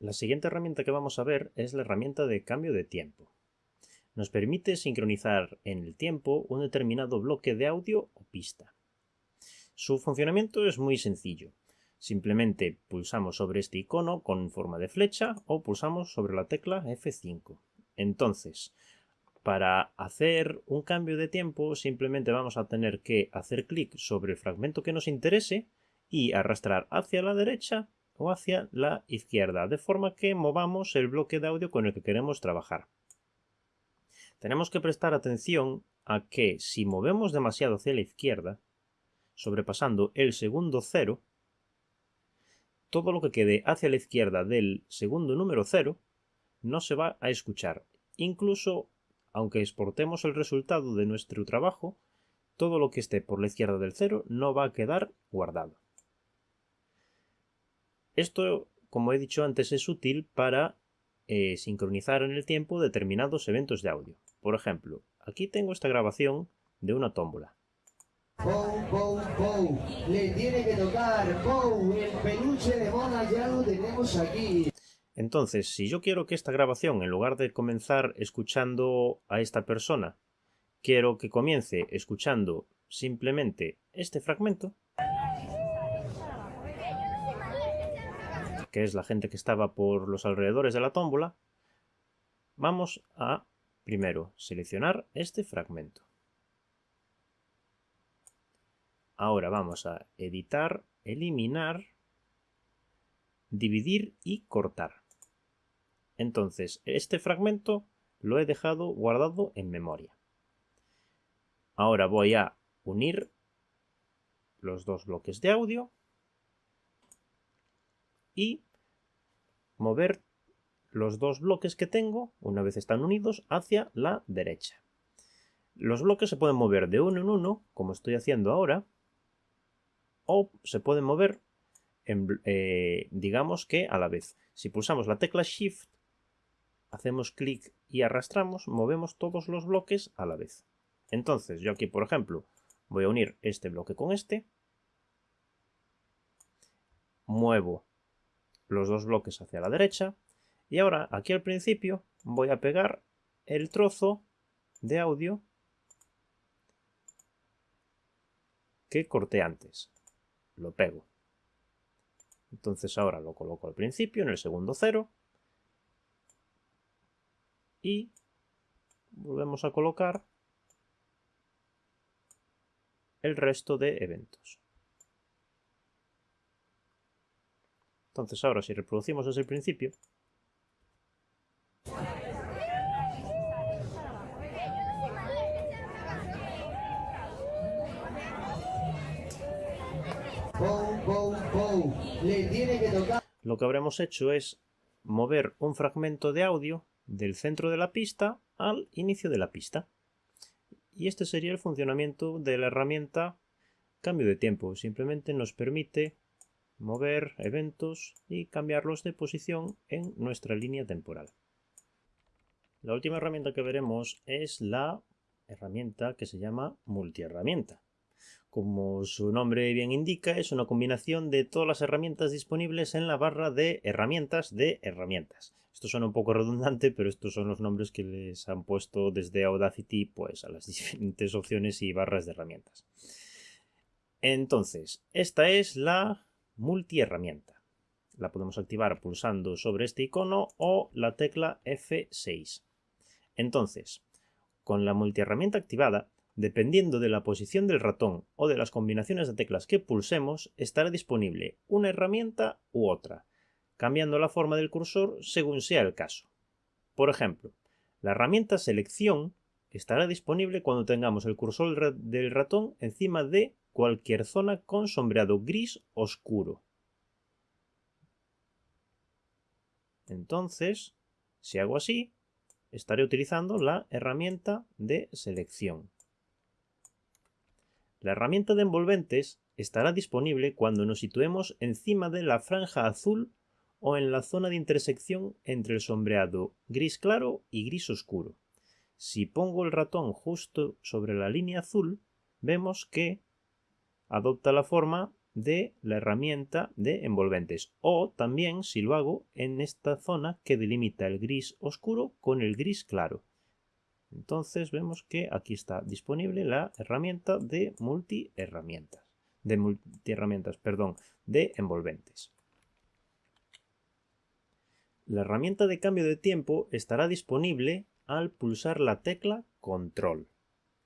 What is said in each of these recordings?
La siguiente herramienta que vamos a ver es la herramienta de cambio de tiempo. Nos permite sincronizar en el tiempo un determinado bloque de audio o pista. Su funcionamiento es muy sencillo. Simplemente pulsamos sobre este icono con forma de flecha o pulsamos sobre la tecla F5. Entonces, para hacer un cambio de tiempo simplemente vamos a tener que hacer clic sobre el fragmento que nos interese y arrastrar hacia la derecha o hacia la izquierda, de forma que movamos el bloque de audio con el que queremos trabajar. Tenemos que prestar atención a que si movemos demasiado hacia la izquierda, sobrepasando el segundo cero, todo lo que quede hacia la izquierda del segundo número cero no se va a escuchar. Incluso aunque exportemos el resultado de nuestro trabajo, todo lo que esté por la izquierda del cero no va a quedar guardado. Esto, como he dicho antes, es útil para eh, sincronizar en el tiempo determinados eventos de audio. Por ejemplo, aquí tengo esta grabación de una tómbola. Le tiene que tocar, el peluche de Mona ya lo tenemos aquí. Entonces, si yo quiero que esta grabación, en lugar de comenzar escuchando a esta persona, quiero que comience escuchando simplemente este fragmento, que es la gente que estaba por los alrededores de la tómbola, vamos a primero seleccionar este fragmento. Ahora vamos a editar, eliminar, dividir y cortar. Entonces, este fragmento lo he dejado guardado en memoria. Ahora voy a unir los dos bloques de audio y mover los dos bloques que tengo, una vez están unidos, hacia la derecha. Los bloques se pueden mover de uno en uno, como estoy haciendo ahora, o se pueden mover, eh, digamos que a la vez. Si pulsamos la tecla Shift, hacemos clic y arrastramos, movemos todos los bloques a la vez. Entonces, yo aquí, por ejemplo, voy a unir este bloque con este, muevo los dos bloques hacia la derecha. Y ahora, aquí al principio, voy a pegar el trozo de audio que corté antes. Lo pego. Entonces ahora lo coloco al principio, en el segundo cero. Y volvemos a colocar el resto de eventos. Entonces ahora si reproducimos desde el principio, Lo que habremos hecho es mover un fragmento de audio del centro de la pista al inicio de la pista. Y este sería el funcionamiento de la herramienta cambio de tiempo. Simplemente nos permite mover eventos y cambiarlos de posición en nuestra línea temporal. La última herramienta que veremos es la herramienta que se llama multiherramienta. Como su nombre bien indica, es una combinación de todas las herramientas disponibles en la barra de herramientas de herramientas. Esto suena un poco redundante, pero estos son los nombres que les han puesto desde Audacity pues, a las diferentes opciones y barras de herramientas. Entonces, esta es la multiherramienta. La podemos activar pulsando sobre este icono o la tecla F6. Entonces, con la multiherramienta activada, dependiendo de la posición del ratón o de las combinaciones de teclas que pulsemos, estará disponible una herramienta u otra, cambiando la forma del cursor según sea el caso. Por ejemplo, la herramienta selección estará disponible cuando tengamos el cursor del ratón encima de cualquier zona con sombreado gris oscuro. Entonces, si hago así, estaré utilizando la herramienta de selección. La herramienta de envolventes estará disponible cuando nos situemos encima de la franja azul o en la zona de intersección entre el sombreado gris claro y gris oscuro. Si pongo el ratón justo sobre la línea azul, vemos que adopta la forma de la herramienta de envolventes o también si lo hago en esta zona que delimita el gris oscuro con el gris claro. Entonces vemos que aquí está disponible la herramienta de multi herramientas, de multi herramientas, perdón, de envolventes. La herramienta de cambio de tiempo estará disponible al pulsar la tecla control.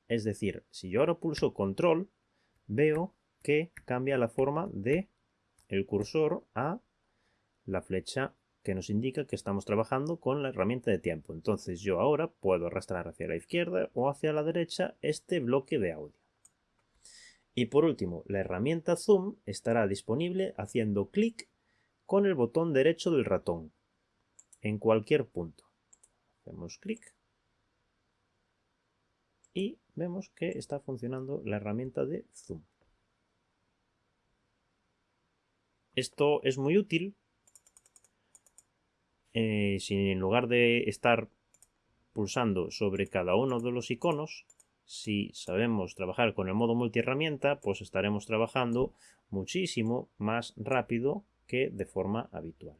Es decir, si yo ahora pulso control, veo que cambia la forma de el cursor a la flecha que nos indica que estamos trabajando con la herramienta de tiempo. Entonces yo ahora puedo arrastrar hacia la izquierda o hacia la derecha este bloque de audio. Y por último, la herramienta zoom estará disponible haciendo clic con el botón derecho del ratón en cualquier punto. Hacemos clic y vemos que está funcionando la herramienta de zoom. Esto es muy útil eh, si en lugar de estar pulsando sobre cada uno de los iconos, si sabemos trabajar con el modo multiherramienta, pues estaremos trabajando muchísimo más rápido que de forma habitual.